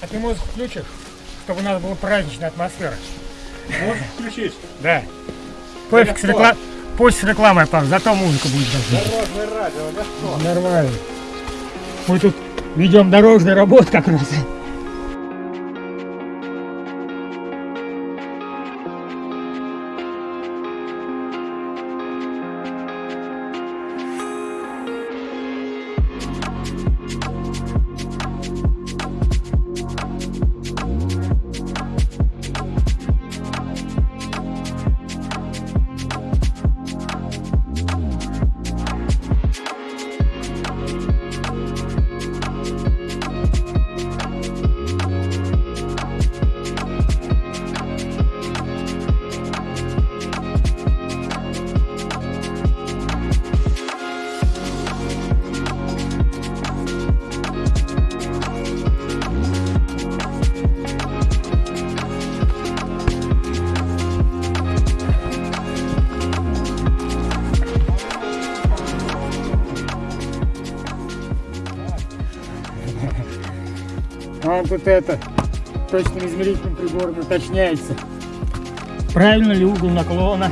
А ты музыку включишь, чтобы у нас была праздничная атмосфера? Можешь включить? Да. Пофиг с, Легко. рекла... Пусть с рекламой, пан, зато музыка будет должна. Дорожное радио, легко. Нормально. Мы тут ведем дорожную работу как раз. Он тут это, точным измерительным прибором уточняется. Правильно ли угол наклона?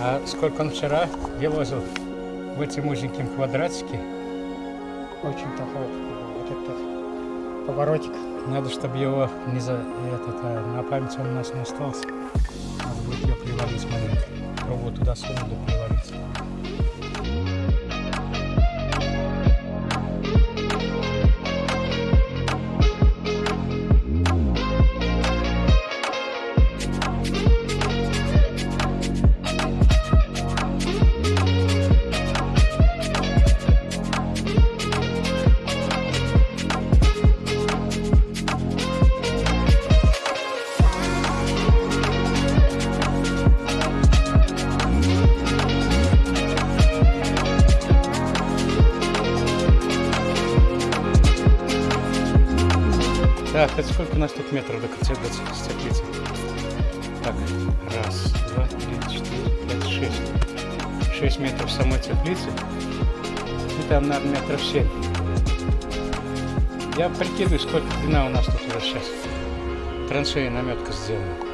А сколько он вчера вывозил в эти узенькие квадратики? Очень-то вот этот поворотик. Надо, чтобы его не за этот, а на память он у нас не остался. Надо будет ее приварить маленько. Пробую туда сунуть да приварить. F7. Я прикидываю, сколько длина у нас тут уже сейчас. Траншея наметка сделана.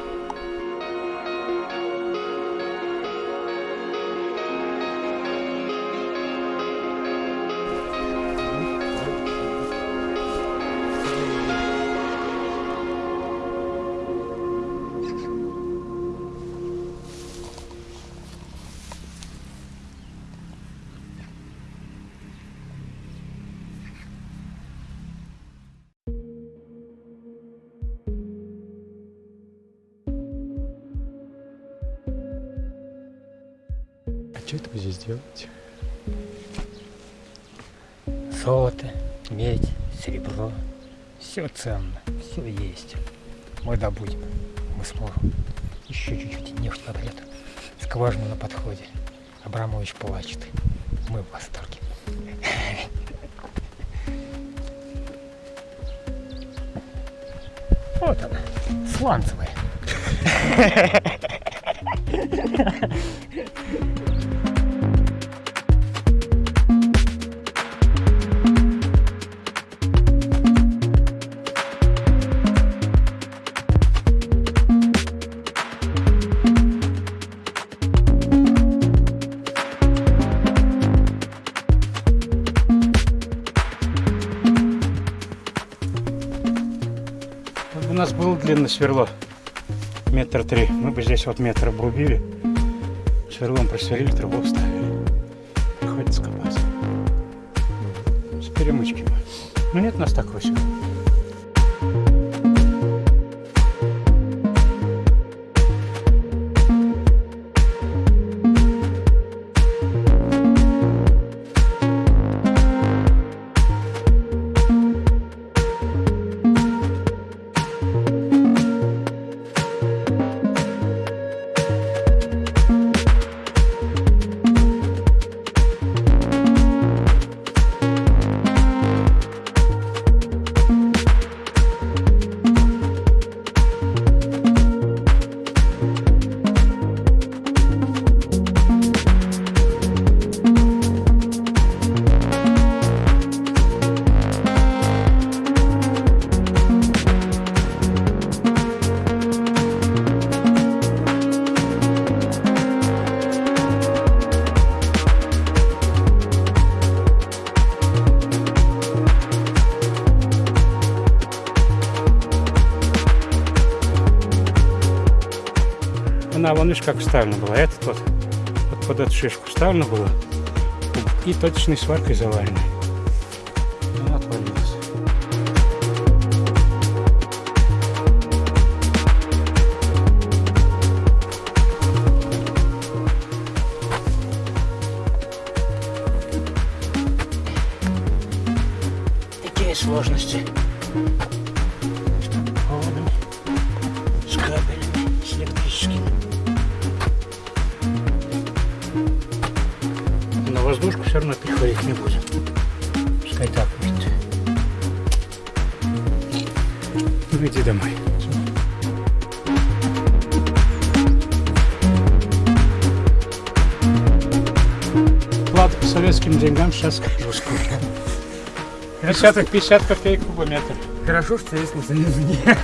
Что это вы здесь делаете? Золото, медь, серебро. Все ценно, все есть. Мы добудем, мы сможем. Еще чуть-чуть и нефть подряд. Скважина на подходе. Абрамович плачет. Мы в восторге. Вот она, сланцевая. Сверло. Метр три. Мы бы здесь вот метр обрубили. Сверлом просверлили, трубу вставили. Приходится копать. С перемычки. Ну нет у нас такого всего. Она, вон видишь, как вставлена была. Это вот, вот под эту шишку вставлена была. И точечной сваркой заварена. 50, 50 копеек кубометр. Хорошо, что в Советском Союзе нет.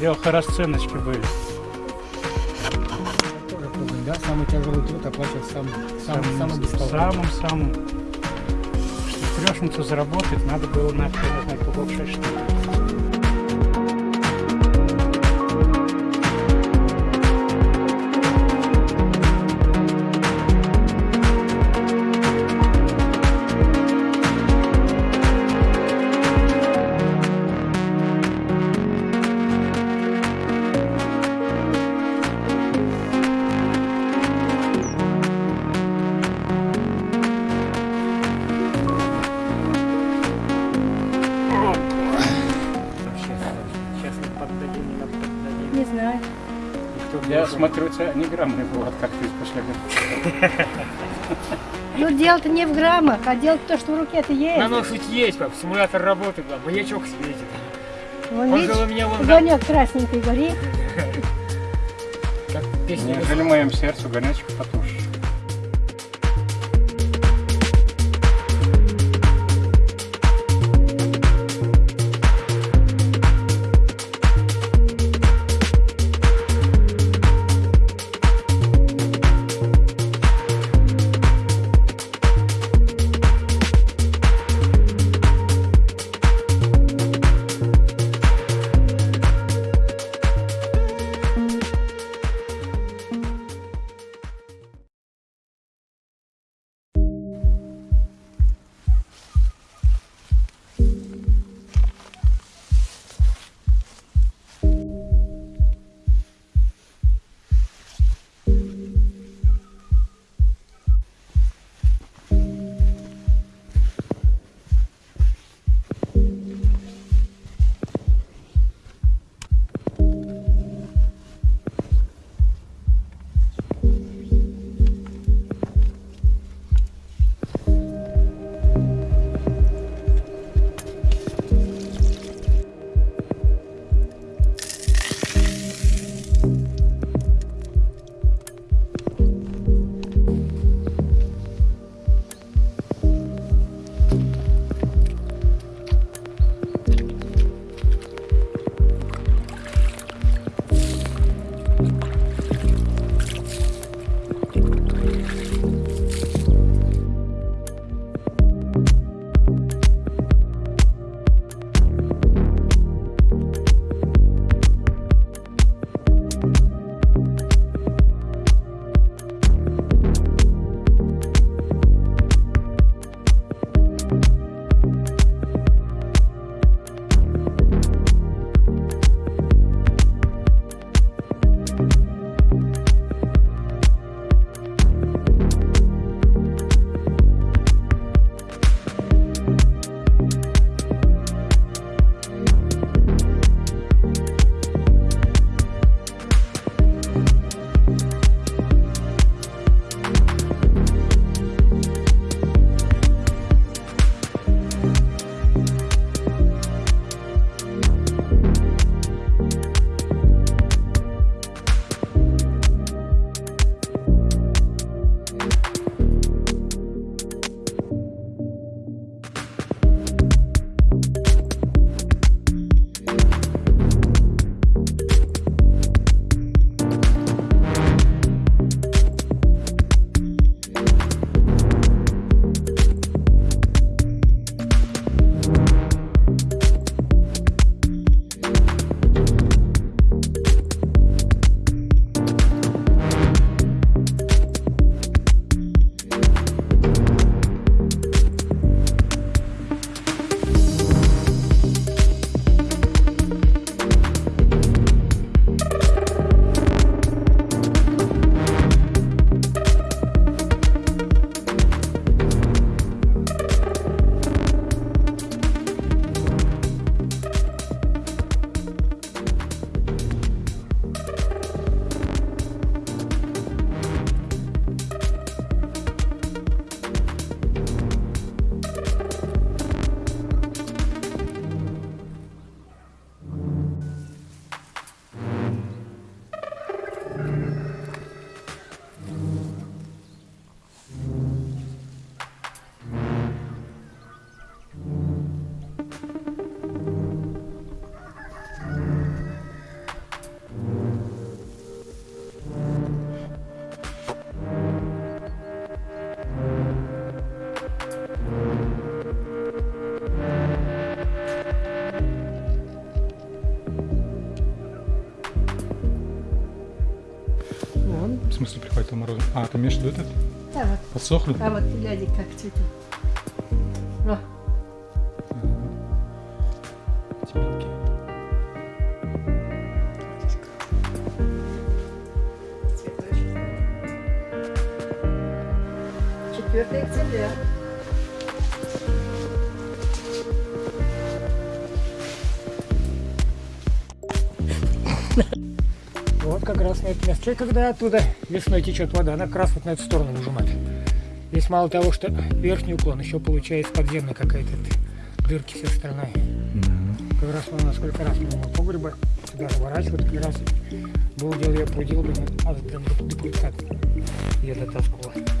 Леха расценочки были. Тоже трудно, да? Самый тяжелый труд оплачивать сам, сам, бесполезный. самым, самым. Чтобы трешницу заработать, надо было на знать, кубов 6 штук. Граммный был, как ты после Ну, дело-то не в граммах, а дело то, что в руке-то есть. На нож ведь есть, пап, симулятор работает, а маячок светит. Вон, Он видишь, же у меня вон огонек красненький горит. как песня. Неужели моем сердцу горячку имеешь в виду этот? Да, вот, Подсохли? а вот глядя, как цветет. Как раз на это место. И когда оттуда весной течет вода, она как раз вот на эту сторону выжимает. Здесь мало того, что верхний уклон, еще получается подземная какая-то дырки со стороны. Как раз вон насколько раз мимо погреба сюда разворачивают, как раз был дело, я прудил бы, а прям до, до пульта я дотаскивал. Обучающая программа.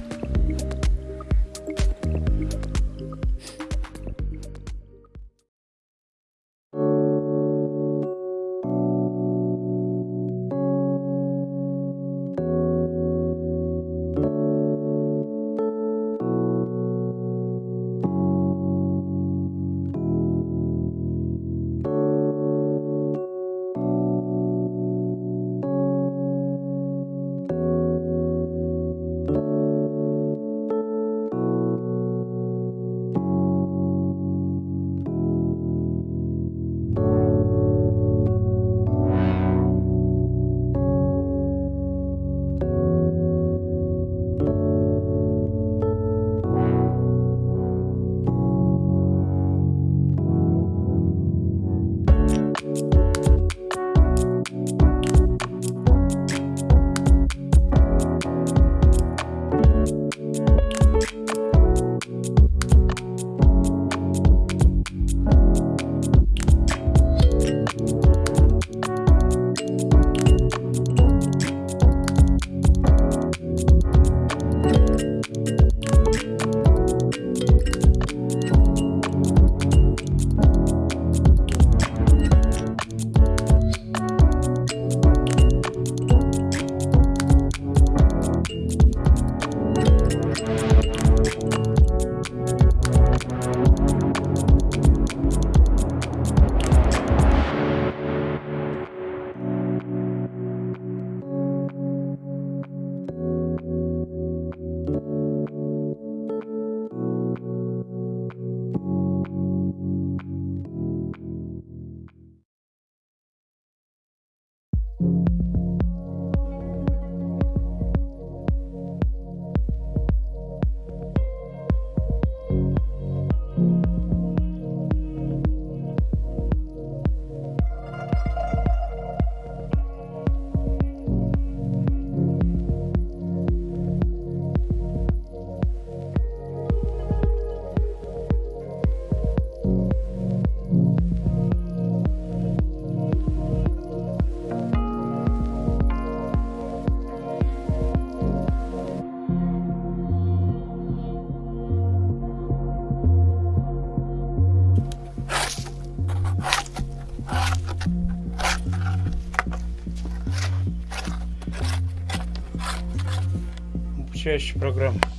Как компо-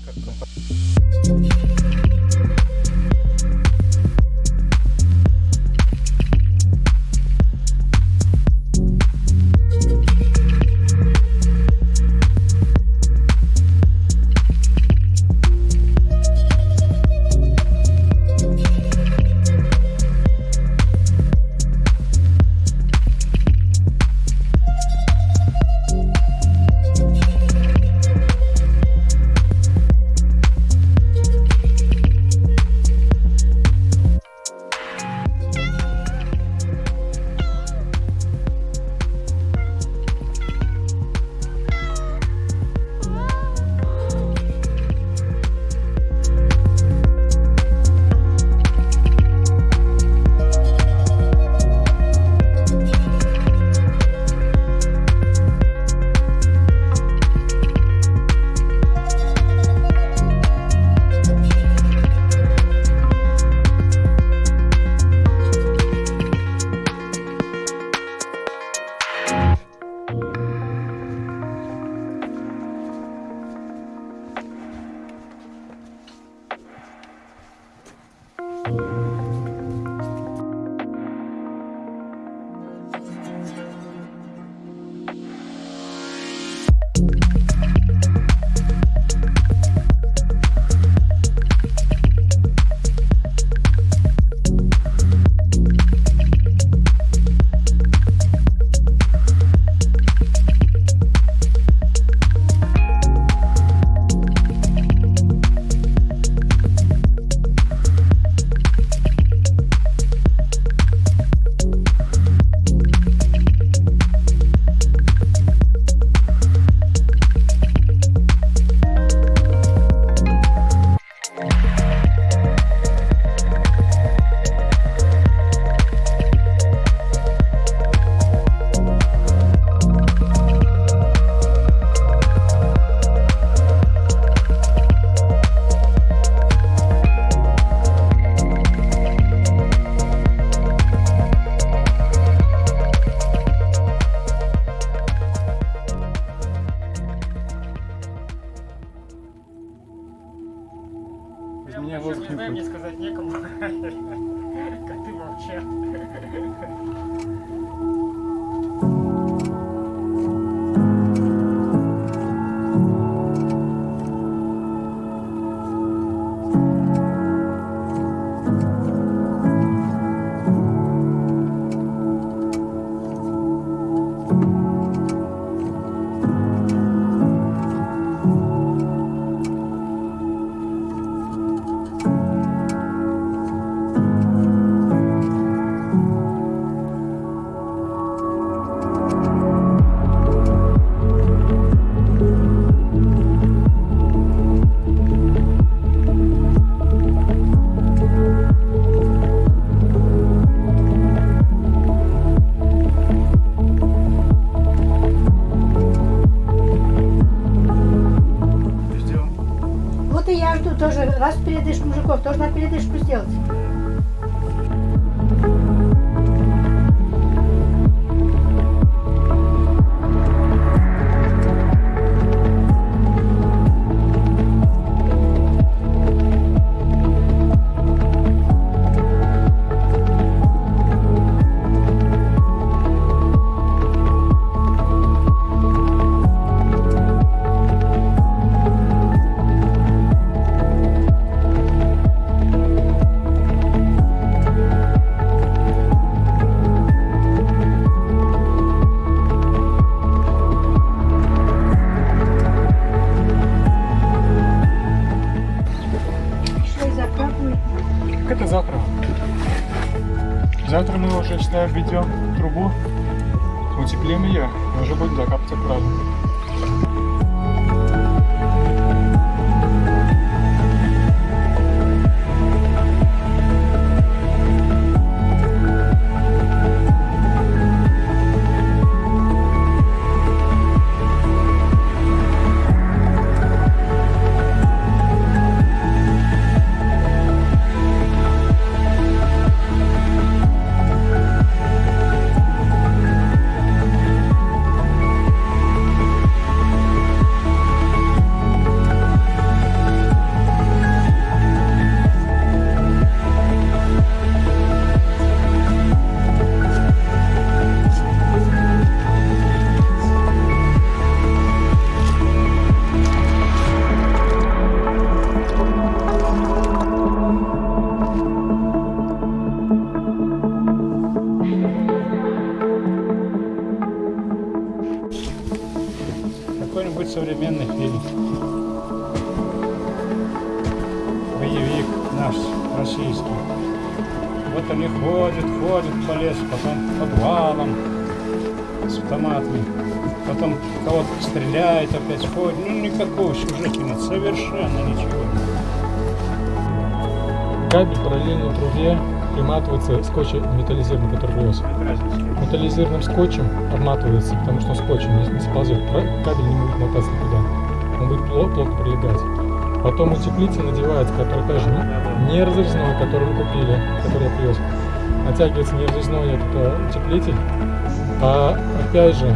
Меня воздух не знаю, мне сказать некому. Коты молчат. Ждем. Приматывается скотчем металлизированным, который привез. Металлизированным скотчем обматывается, потому что скотчем не, не сползет. Кабель не будет мотаться никуда. Он будет плотно, плотно прилегать. Потом утеплитель надевается, который опять же не, разрезной, который вы купили, который я привез. Натягивается не разрезной этот э, утеплитель, а опять же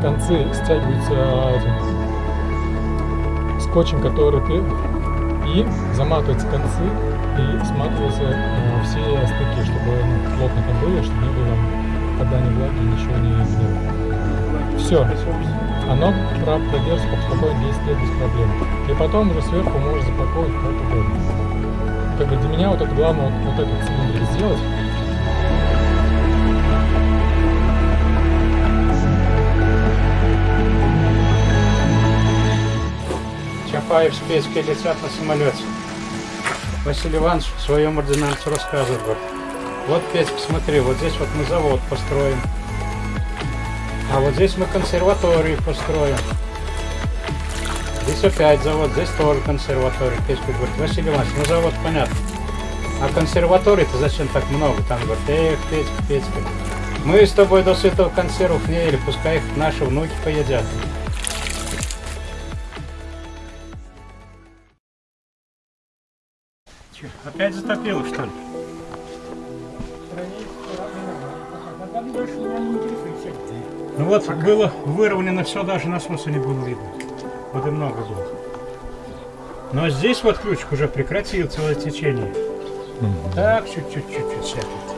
концы стягиваются э, этим скотчем, который и заматываются концы и сматываются э, все стыки, чтобы ну, плотно там было, чтобы не было там попадания влаги, ничего не было. Все. Оно про- продержится спокойно 10 лет без проблем. И потом уже сверху можешь запаковывать как угодно. Как бы для меня вот это главное вот, вот этот цилиндрик сделать. Чапаев с Петькой летят на самолете. Василий Иванович в своем ординансе рассказывает, вот, Петька, смотри, вот здесь вот мы завод построим, а вот здесь мы консерваторию построим. Здесь опять завод, здесь тоже консерватория. Петька говорит, Василий Иванович, ну завод понятно. А консерватории-то зачем так много? Там говорит, эх, Петька, Петька. Мы с тобой до этого консервов не ели, пускай их наши внуки поедят. Чё, опять затопило, что ли? Ну вот было выровнено все, даже насоса не было видно. Вот и много было. Но здесь вот ключик уже прекратил целое течение. Так, чуть-чуть, чуть-чуть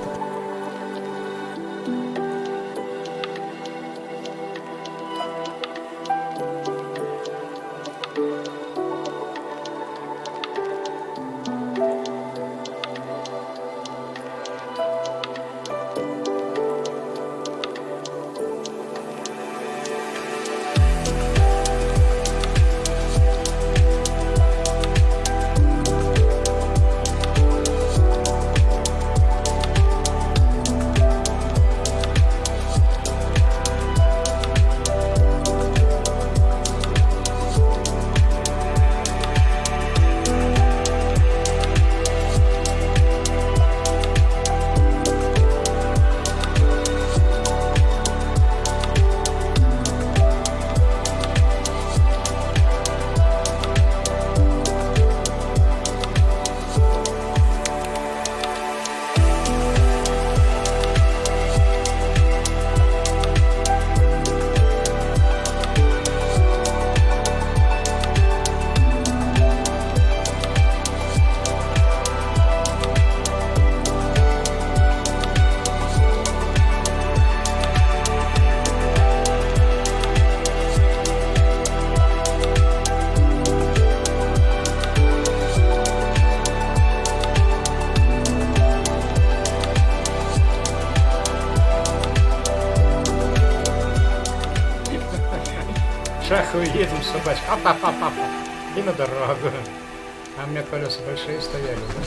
большие стояли, да?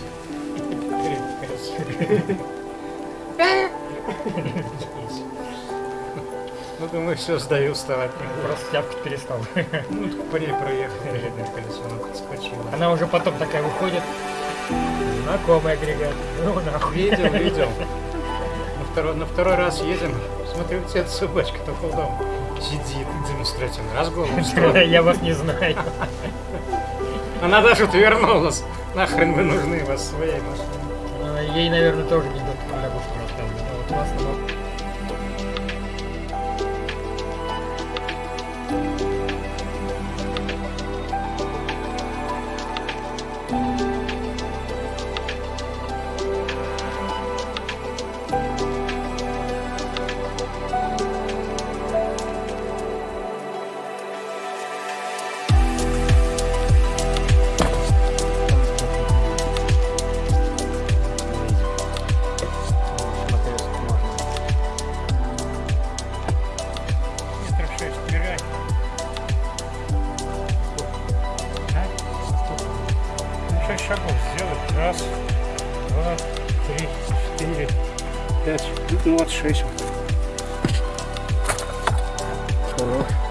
Ну, думаю, все, сдаю вставать. Просто тяпкать перестал. Ну, ней проехали переднее колесо, она подскочила. Она уже потом такая выходит. Знакомый агрегат. Ну нахуй. Видел, видел. На второй, на второй раз едем. Смотрю, где эта собачка-то полдом сидит демонстративно. Раз голову. Я вас не знаю. Она даже отвернулась. Нахрен вы нужны вас своей машине. А, Ей, наверное, тоже не шагов сделать. Раз, два, три, четыре, пять. Ну, вот шесть. Хорош.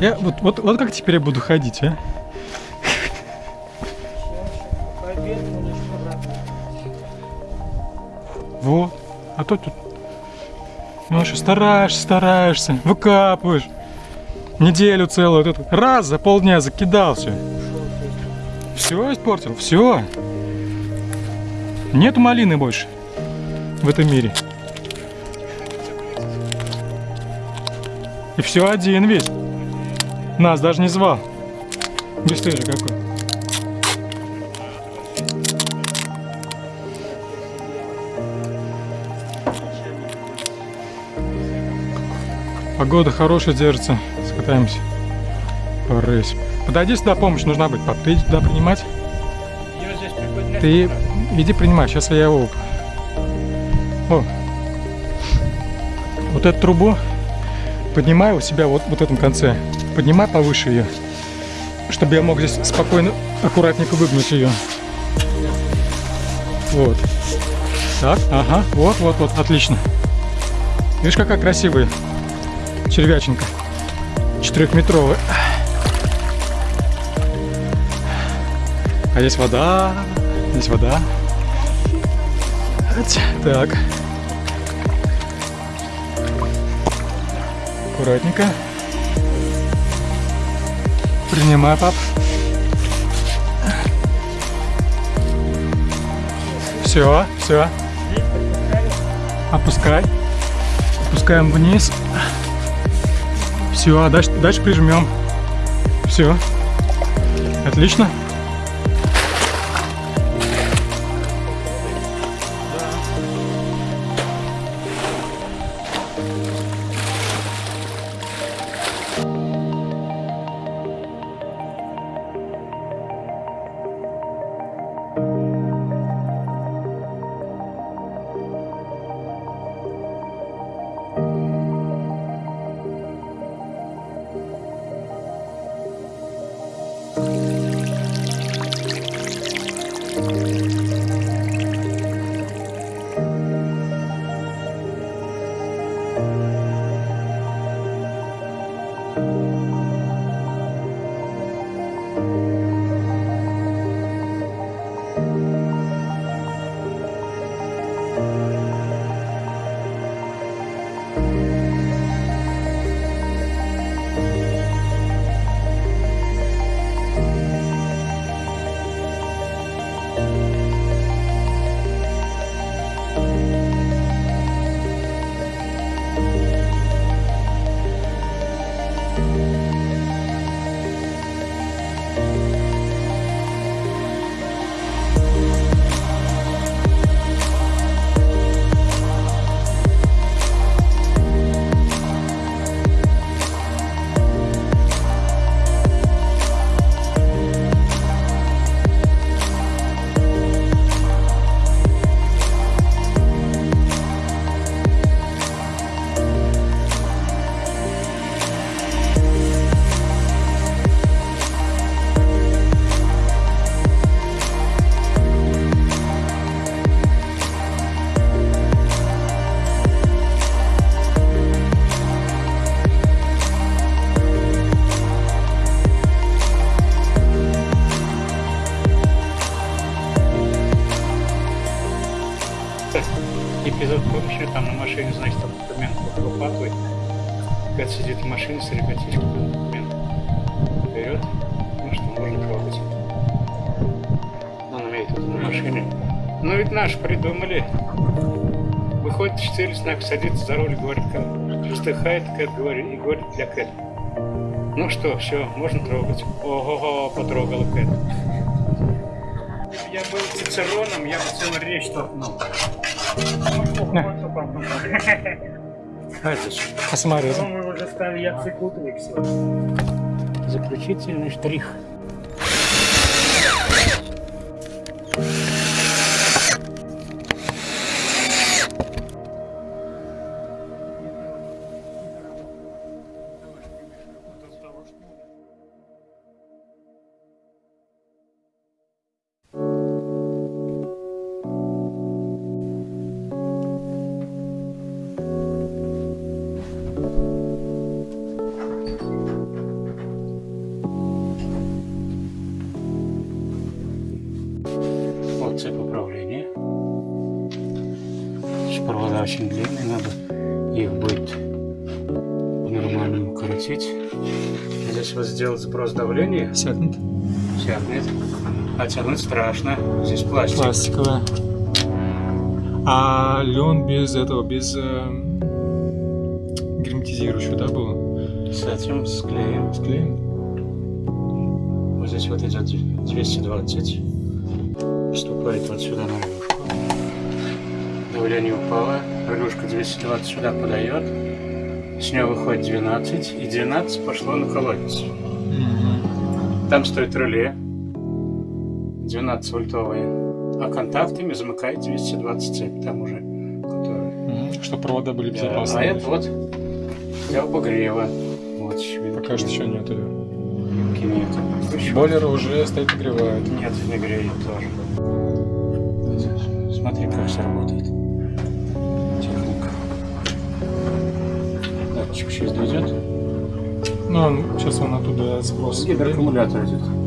Я вот, вот, вот как теперь я буду ходить, а? Вот. А то тут... Ну что, стараешься, стараешься, выкапываешь. Неделю целую. это раз за полдня закидал все. Все испортил, все. Нету малины больше в этом мире. И все один весь. Нас даже не звал. Бесстыжий какой. Погода хорошая держится. Скатаемся по рейсу. Подойди сюда, помощь нужна будет. Пап, ты иди туда принимать. Ты иди принимай, сейчас я его... О. Вот эту трубу поднимай у себя вот, вот в этом конце. Поднимай повыше ее, чтобы я мог здесь спокойно, аккуратненько выгнуть ее. Вот. Так, ага, вот, вот, вот, отлично. Видишь, какая красивая червяченка. Четырехметровая. А здесь вода. Здесь вода. Так. Аккуратненько. Принимай, пап. Все, все. Опускай. Опускаем вниз. Все, дальше, дальше прижмем. Все. Отлично. Знак, садится за руль, говорит, Кэт, вздыхает Кэт, говорит, и говорит для Кэт. Ну что, все, можно трогать. Ого-го, потрогал Кэт. Я был Цицероном, я бы целую речь толкнул. А Посмотри. мы уже стали яцикуты и все. Заключительный штрих. Сделать сброс давления, Сядет. тягнет. А тянуть страшно. Здесь пластик. Пластиковая. А лен без этого, без э, герметизирующего, да, было? С этим склеим. Склеен? Вот здесь вот идет 220. Вступает вот сюда на релюшку. Давление упало. Релюшка 220 сюда подает. С нее выходит 12. И 12 пошло на колодец. Там стоит реле. 12 вольтовые. А контактами замыкает 220 цепь. Там уже. Которые. Чтобы провода были Да, безопасны. А это вот для обогрева. Вот. Пока что еще нет ее. Нет. Еще Бойлер уже стоит нагревает. Нет, не греет тоже. Смотри, как все работает. Техника. Датчик сейчас дойдет. Ну, сейчас он оттуда сброс. Гидроаккумулятор идет.